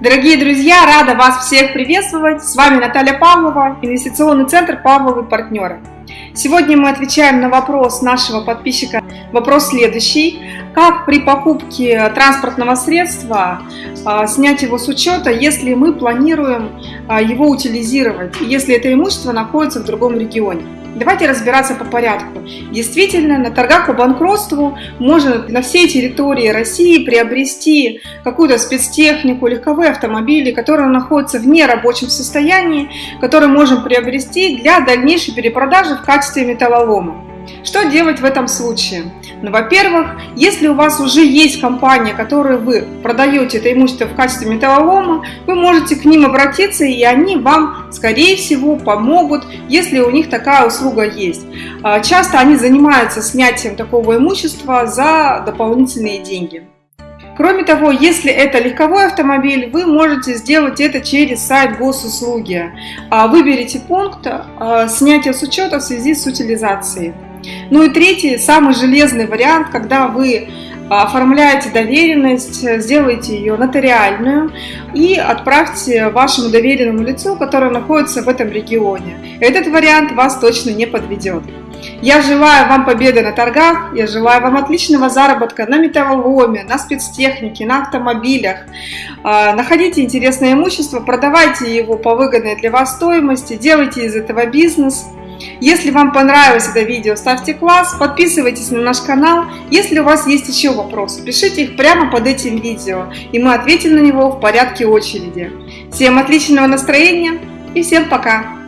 Дорогие друзья, рада вас всех приветствовать. С вами Наталья Павлова, инвестиционный центр Павловы партнеры. Сегодня мы отвечаем на вопрос нашего подписчика. Вопрос следующий. Как при покупке транспортного средства а, снять его с учета, если мы планируем а, его утилизировать, если это имущество находится в другом регионе? Давайте разбираться по порядку. Действительно, на торгах по банкротству можно на всей территории России приобрести какую-то спецтехнику, легковые автомобили, которые находятся в нерабочем состоянии, которые можем приобрести для дальнейшей перепродажи в качестве металлолома. Что делать в этом случае? Ну, во-первых, если у вас уже есть компания, которой вы продаете это имущество в качестве металлолома, вы можете к ним обратиться, и они вам, скорее всего, помогут, если у них такая услуга есть. А, часто они занимаются снятием такого имущества за дополнительные деньги. Кроме того, если это легковой автомобиль, вы можете сделать это через сайт госуслуги. А, выберите пункт а, «Снятие с учета в связи с утилизацией». Ну и третий, самый железный вариант, когда вы а, оформляете доверенность, сделайте ее нотариальную и отправьте вашему доверенному лицу, которое находится в этом регионе. Этот вариант вас точно не подведет. Я желаю вам победы на торгах, я желаю вам отличного заработка на металлоломе, на спецтехнике, на автомобилях. А, находите интересное имущество, продавайте его по выгодной для вас стоимости, делайте из этого бизнес – если вам понравилось это видео, ставьте класс, подписывайтесь на наш канал. Если у вас есть еще вопросы, пишите их прямо под этим видео, и мы ответим на него в порядке очереди. Всем отличного настроения и всем пока!